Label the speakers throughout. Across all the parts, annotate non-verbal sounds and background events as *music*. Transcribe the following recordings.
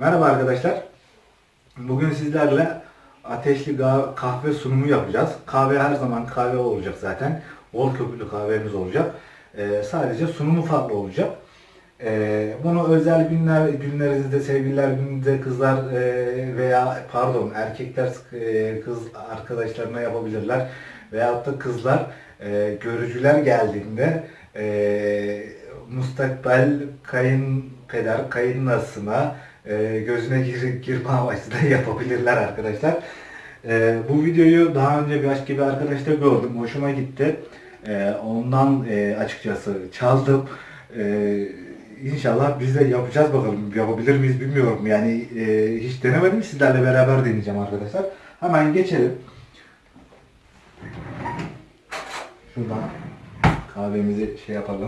Speaker 1: Merhaba arkadaşlar. Bugün sizlerle ateşli kahve sunumu yapacağız. Kahve her zaman kahve olacak zaten. Bol köpüklü kahvemiz olacak. Ee, sadece sunumu farklı olacak. Ee, bunu özel günler günlerinizde, sevgililer gününde kızlar e, veya pardon erkekler e, kız arkadaşlarına yapabilirler. Veyahut da kızlar e, görücüler geldiğinde e, mustakbel kayınpeder, kayınlasına e, gözüne gir, girme amaçlı *laughs* yapabilirler arkadaşlar. E, bu videoyu daha önce başka bir arkadaşta gördüm. Hoşuma gitti. E, ondan e, açıkçası çaldım. E, inşallah biz de yapacağız bakalım. Yapabilir miyiz bilmiyorum. Yani e, hiç denemedim. Sizlerle beraber deneyeceğim arkadaşlar. Hemen geçelim. Şuradan kahvemizi şey yapalım.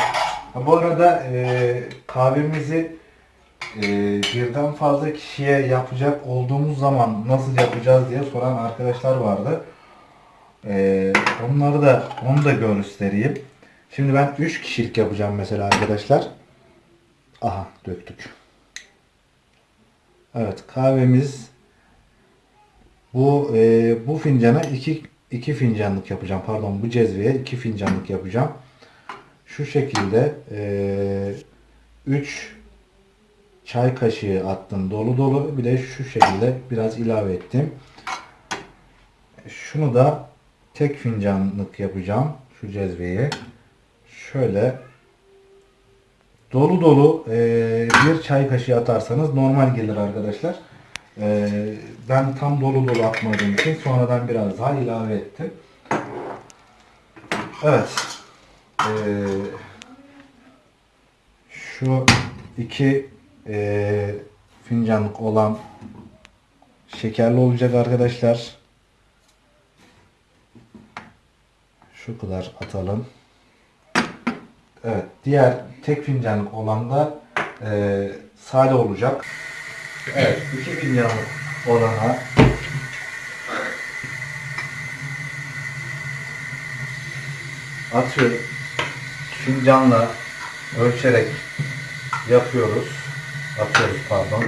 Speaker 1: Ha, bu arada e, kahvemizi e, birden fazla kişiye yapacak olduğumuz zaman nasıl yapacağız diye soran arkadaşlar vardı. E, onları da onu da göstereyim. Şimdi ben 3 kişilik yapacağım mesela arkadaşlar. Aha döktük. Evet kahvemiz bu e, bu fincana 2 2 fincanlık yapacağım. Pardon bu cezveye 2 fincanlık yapacağım. Şu şekilde 3 çay kaşığı attım dolu dolu. Bir de şu şekilde biraz ilave ettim. Şunu da tek fincanlık yapacağım. Şu cezveyi. Şöyle dolu dolu e, bir çay kaşığı atarsanız normal gelir arkadaşlar. E, ben tam dolu dolu atmadığım için sonradan biraz daha ilave ettim. Evet. E, şu iki e, fincanlık olan şekerli olacak arkadaşlar. Şu kadar atalım. Evet. Diğer tek fincanlık olan da e, sade olacak. Evet. iki fincanlık olana atıyorum. Fincanla ölçerek yapıyoruz. Atıyoruz pardon.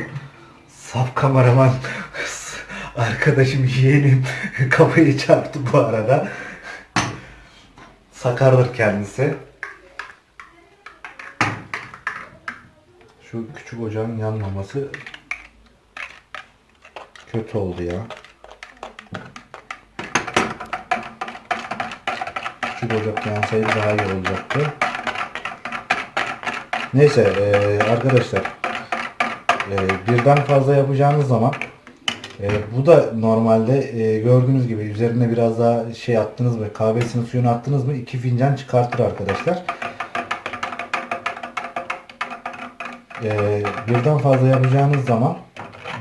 Speaker 1: Saf kameraman *laughs* arkadaşım yeğenim *laughs* kafayı çarptı bu arada. Sakardır kendisi. Şu küçük ocağın yanmaması kötü oldu ya. Küçük ocak yansaydı daha iyi olacaktı. Neyse arkadaşlar e, birden fazla yapacağınız zaman e, bu da normalde e, gördüğünüz gibi üzerine biraz daha şey attınız mı kahvesinin suyunu attınız mı iki fincan çıkartır arkadaşlar. E, birden fazla yapacağınız zaman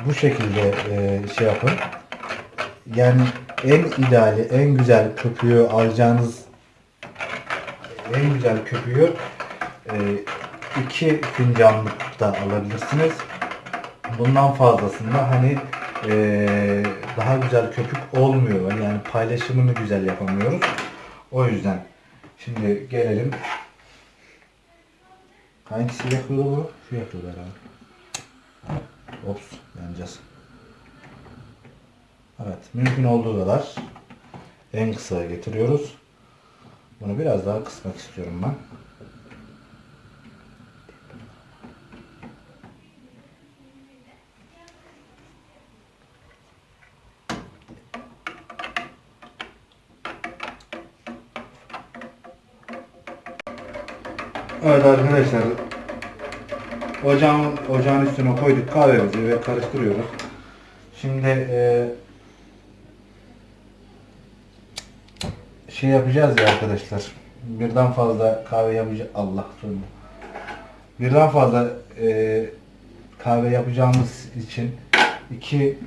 Speaker 1: bu şekilde e, şey yapın. Yani en ideali, en güzel köpüğü alacağınız en güzel köpüğü e, iki fincanlık da alabilirsiniz. Bundan fazlasında hani e, daha güzel köpük olmuyor. Yani paylaşımını güzel yapamıyoruz. O yüzden şimdi gelelim. Hangisi yakıyordu bu? Şu yakıyordu herhalde. Ops yanacağız. Evet mümkün olduğu kadar en kısaya getiriyoruz. Bunu biraz daha kısmak istiyorum ben. Evet arkadaşlar ocağın, ocağın üstüne koyduk kahvemizi ve karıştırıyoruz. Şimdi e, şey yapacağız ya arkadaşlar. Birden fazla kahve yapacağız. Allah söyle. Birden fazla e, kahve yapacağımız için iki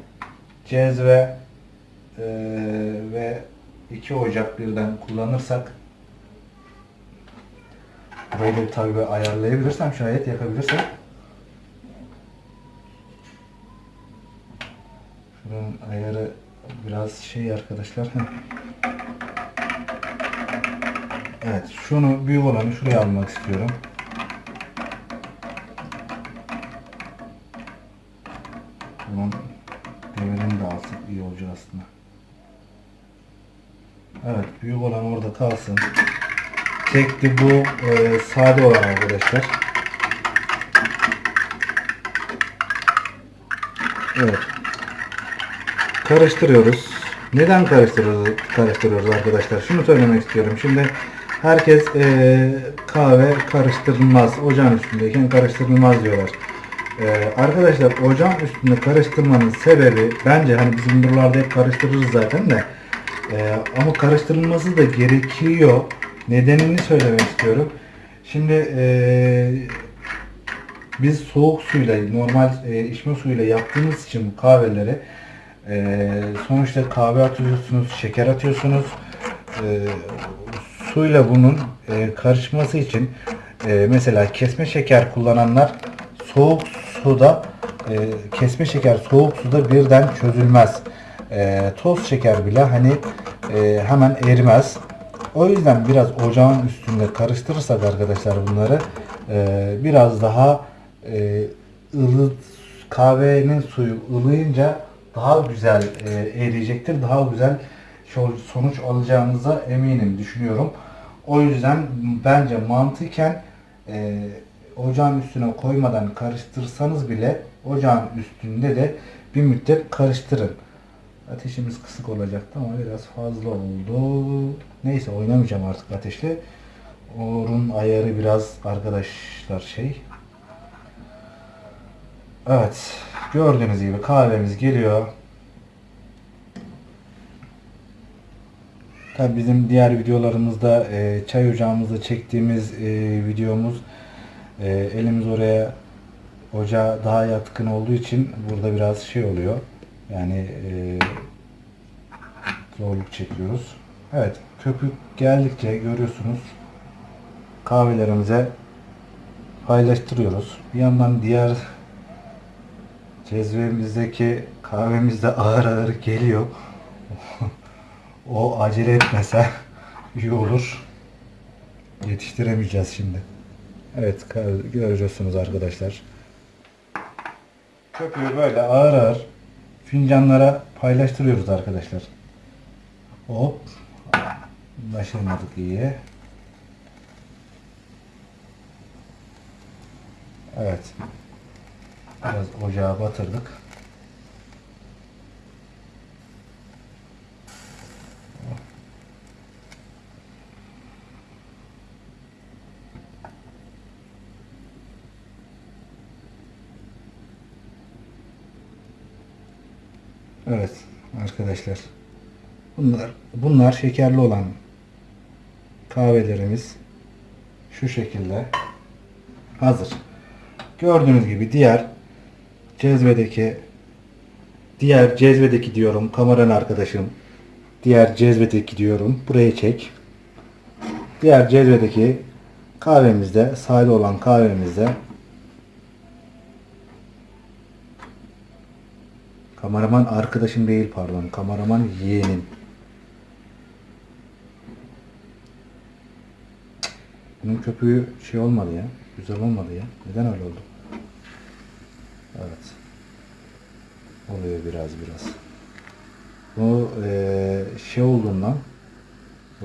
Speaker 1: cezve e, ve iki ocak birden kullanırsak Da tabii ayarlayabilirsem şayet yakabilirsem. Şunun ayarı biraz şey arkadaşlar. Evet şunu büyük olanı şuraya almak istiyorum. Bunun demirini de alsak iyi olacak aslında. Evet büyük olan orada kalsın. Tekli bu e, sade olan arkadaşlar. Evet. Karıştırıyoruz. Neden karıştırıyoruz, karıştırıyoruz arkadaşlar? Şunu söylemek istiyorum. Şimdi herkes e, kahve karıştırılmaz. Ocağın üstündeyken karıştırılmaz diyorlar. E, arkadaşlar ocağın üstünde karıştırmanın sebebi bence hani bizim buralarda hep karıştırırız zaten de e, ama karıştırılması da gerekiyor. Nedenini söylemek istiyorum. Şimdi e, biz soğuk suyla normal e, içme suyuyla yaptığımız için bu kahveleri e, sonuçta kahve atıyorsunuz, şeker atıyorsunuz. E, suyla bunun e, karışması için e, mesela kesme şeker kullananlar soğuk suda e, kesme şeker soğuk suda birden çözülmez. E, toz şeker bile hani e, hemen erimez. O yüzden biraz ocağın üstünde karıştırırsak arkadaşlar bunları e, biraz daha e, ılı kahvenin suyu ılıyınca daha güzel e, eriyecektir. Daha güzel sonuç alacağınıza eminim düşünüyorum. O yüzden bence mantıken e, ocağın üstüne koymadan karıştırsanız bile ocağın üstünde de bir müddet karıştırın. Ateşimiz kısık olacaktı ama biraz fazla oldu. Neyse oynamayacağım artık ateşle. Orun ayarı biraz arkadaşlar şey. Evet. Gördüğünüz gibi kahvemiz geliyor. Tabi bizim diğer videolarımızda e, çay ocağımızda çektiğimiz e, videomuz e, elimiz oraya ocağa daha yatkın olduğu için burada biraz şey oluyor. Yani e, zorluk çekiyoruz. Evet köpük geldikçe görüyorsunuz kahvelerimize paylaştırıyoruz. Bir yandan diğer cezvemizdeki kahvemiz de ağır ağır geliyor. *laughs* o acele etmese iyi olur. Yetiştiremeyeceğiz şimdi. Evet görüyorsunuz arkadaşlar. Köpüğü böyle ağır ağır fincanlara paylaştırıyoruz arkadaşlar. Hop. Başarmadık iyi. Evet. Biraz ocağa batırdık. Evet arkadaşlar. Bunlar bunlar şekerli olan kahvelerimiz şu şekilde hazır. Gördüğünüz gibi diğer cezvedeki diğer cezvedeki diyorum kameranın arkadaşım diğer cezvedeki diyorum buraya çek. Diğer cezvedeki kahvemizde sade olan kahvemizde kameraman arkadaşım değil pardon kameraman yeğenim. Bunun köpüğü şey olmadı ya. Güzel olmadı ya. Neden öyle oldu? Evet. Oluyor biraz biraz. Bu eee, şey olduğundan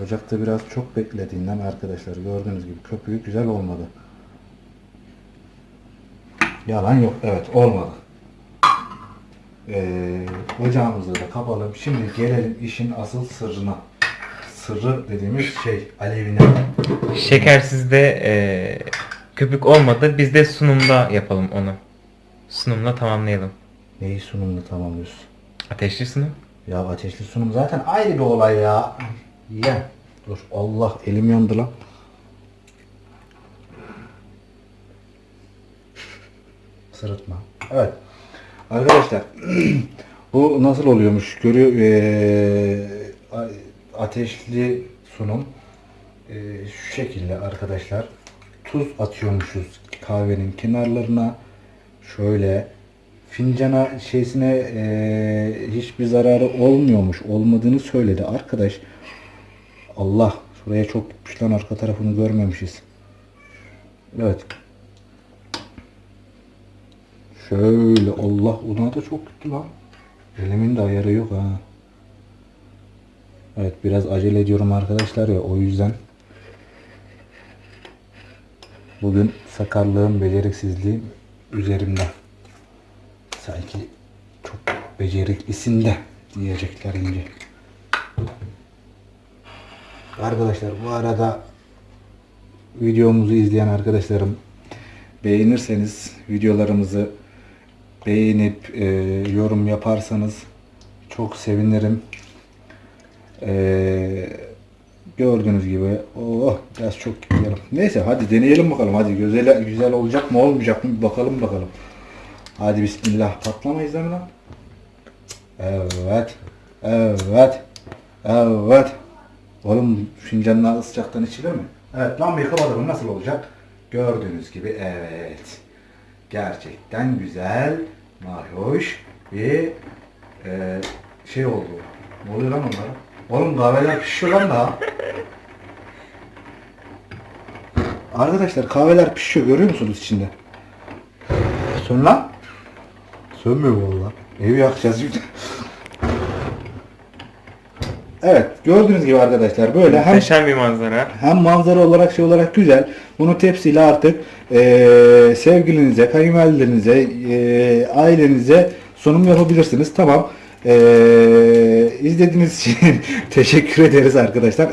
Speaker 1: ocakta biraz çok beklediğinden arkadaşlar gördüğünüz gibi köpüğü güzel olmadı. Yalan yok. Evet olmadı. Eee ocağımızı da kapalım. Şimdi gelelim işin asıl sırrına. Sırrı dediğimiz şey alevine.
Speaker 2: Şekersizde e, köpük olmadı. Biz de sunumda yapalım onu. Sunumla tamamlayalım.
Speaker 1: Neyi sunumunu tamamlıyorsun?
Speaker 2: Ateşli sunum.
Speaker 1: Ya ateşli sunum zaten ayrı bir olay ya. Ye. Dur Allah elim yandı lan. Sırıtma. Evet. Arkadaşlar *clears throat* bu nasıl oluyormuş? Görüyor a- ateşli sunum. Eee, şu şekilde arkadaşlar tuz atıyormuşuz kahvenin kenarlarına. Şöyle fincana şeysine eee, hiçbir zararı olmuyormuş olmadığını söyledi. Arkadaş Allah şuraya çok gitmiş lan arka tarafını görmemişiz. Evet Şöyle Allah ona da çok gitti lan. Elimin de ayarı yok ha. Evet biraz acele ediyorum arkadaşlar ya o yüzden. Bugün sakarlığım, beceriksizliğim üzerimde. Sanki çok beceriklisin de diyecekler ince. Arkadaşlar bu arada videomuzu izleyen arkadaşlarım beğenirseniz videolarımızı beğenip e, yorum yaparsanız çok sevinirim. E, gördüğünüz gibi oh biraz çok gidiyorum. Neyse hadi deneyelim bakalım hadi güzel güzel olacak mı olmayacak mı bir bakalım bakalım. Hadi bismillah patlamayız değil lan? Evet. Evet. Evet. Oğlum fincanlar sıcaktan içilir mi? Evet lan yıkamadım nasıl olacak? Gördüğünüz gibi evet. Gerçekten güzel, mahoş bir e, şey oldu. Ne oluyor lan onlara? Oğlum kahveler pişiyor lan daha. Arkadaşlar kahveler pişiyor görüyor musunuz içinde? Sön lan. Sönmüyor valla. Evi yakacağız şimdi. Evet gördüğünüz gibi arkadaşlar böyle hem
Speaker 2: Muhteşem bir manzara.
Speaker 1: hem manzara olarak şey olarak güzel. Bunu tepsiyle artık eee sevgilinize, kayınvalidelerinize, eee, ailenize sunum yapabilirsiniz. Tamam. Eee izlediğiniz için *laughs* teşekkür ederiz arkadaşlar.